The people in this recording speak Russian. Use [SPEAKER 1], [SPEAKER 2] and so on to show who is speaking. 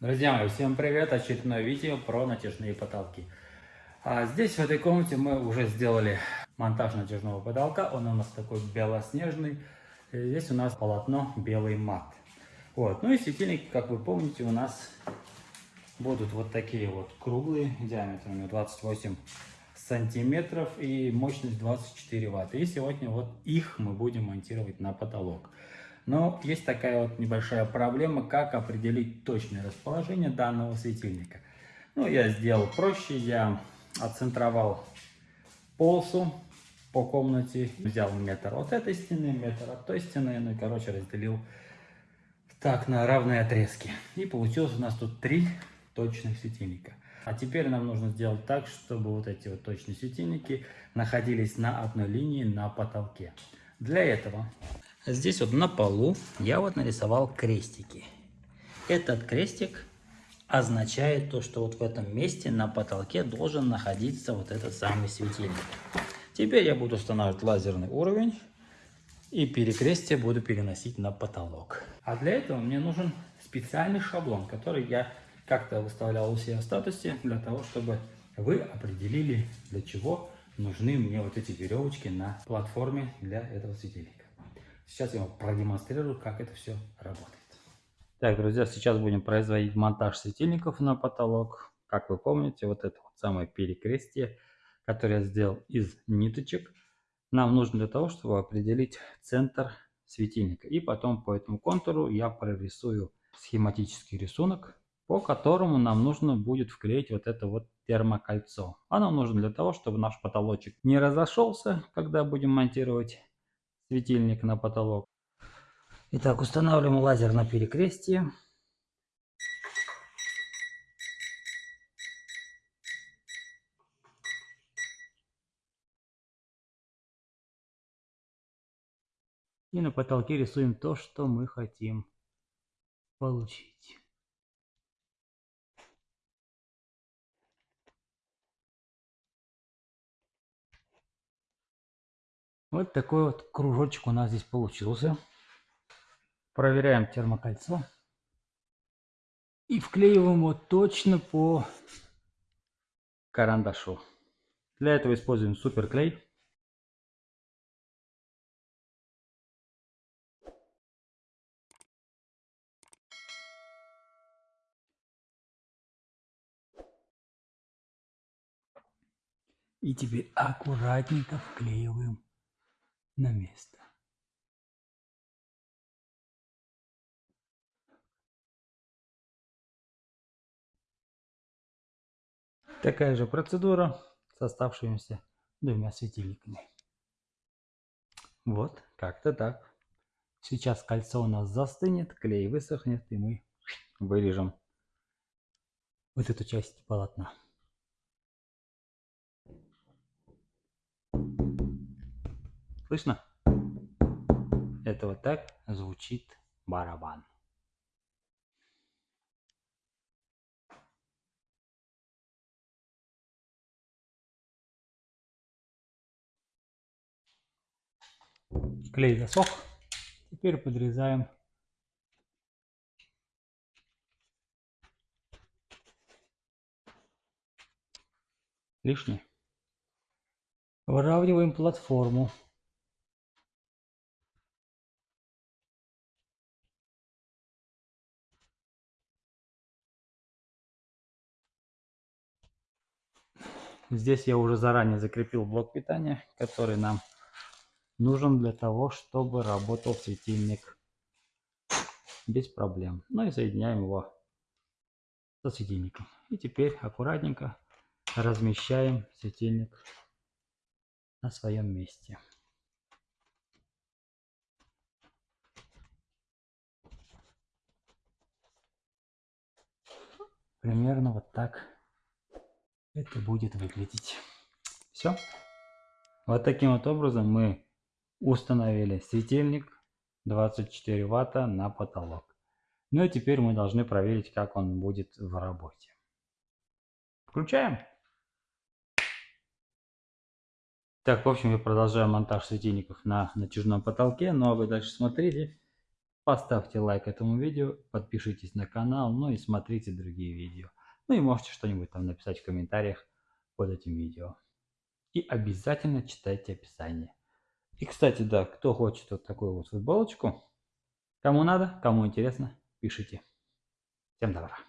[SPEAKER 1] Друзья мои, всем привет! Очередное видео про натяжные потолки. А здесь, в этой комнате, мы уже сделали монтаж натяжного потолка. Он у нас такой белоснежный. И здесь у нас полотно белый мат. Вот. Ну и светильники, как вы помните, у нас будут вот такие вот круглые, диаметром 28 сантиметров и мощность 24 ватта. И сегодня вот их мы будем монтировать на потолок. Но есть такая вот небольшая проблема, как определить точное расположение данного светильника. Ну, я сделал проще, я отцентровал полосу по комнате, взял метр от этой стены, метр от той стены, ну и, короче, разделил так на равные отрезки. И получилось у нас тут три точных светильника. А теперь нам нужно сделать так, чтобы вот эти вот точные светильники находились на одной линии на потолке. Для этого Здесь вот на полу я вот нарисовал крестики. Этот крестик означает то, что вот в этом месте на потолке должен находиться вот этот самый светильник. Теперь я буду устанавливать лазерный уровень и перекрестие буду переносить на потолок. А для этого мне нужен специальный шаблон, который я как-то выставлял у себя в статусе, для того, чтобы вы определили, для чего нужны мне вот эти веревочки на платформе для этого светильника. Сейчас я вам продемонстрирую, как это все работает. Так, друзья, сейчас будем производить монтаж светильников на потолок. Как вы помните, вот это вот самое перекрестие, которое я сделал из ниточек, нам нужно для того, чтобы определить центр светильника. И потом по этому контуру я прорисую схематический рисунок, по которому нам нужно будет вклеить вот это вот термокольцо. Оно нужно для того, чтобы наш потолочек не разошелся, когда будем монтировать светильник на потолок. Итак, устанавливаем лазер на перекрестие. И на потолке рисуем то, что мы хотим получить. Вот такой вот кружочек у нас здесь получился. Проверяем термокольцо. И вклеиваем его точно по карандашу. Для этого используем суперклей. И теперь аккуратненько вклеиваем на место. Такая же процедура с оставшимися двумя светильниками. Вот, как-то так. Сейчас кольцо у нас застынет, клей высохнет, и мы вырежем вот эту часть полотна. Слышно? Это вот так звучит барабан. Клей засох. Теперь подрезаем лишнее. Выравниваем платформу. Здесь я уже заранее закрепил блок питания, который нам нужен для того, чтобы работал светильник без проблем. Ну и соединяем его со светильником. И теперь аккуратненько размещаем светильник на своем месте. Примерно вот так это будет выглядеть. Все. Вот таким вот образом мы установили светильник 24 ватта на потолок. Ну и теперь мы должны проверить, как он будет в работе. Включаем. Так, в общем, я продолжаю монтаж светильников на натяжном потолке, но вы дальше смотрите. поставьте лайк этому видео, подпишитесь на канал, ну и смотрите другие видео. Ну и можете что-нибудь там написать в комментариях под этим видео. И обязательно читайте описание. И, кстати, да, кто хочет вот такую вот футболочку, кому надо, кому интересно, пишите. Всем добра.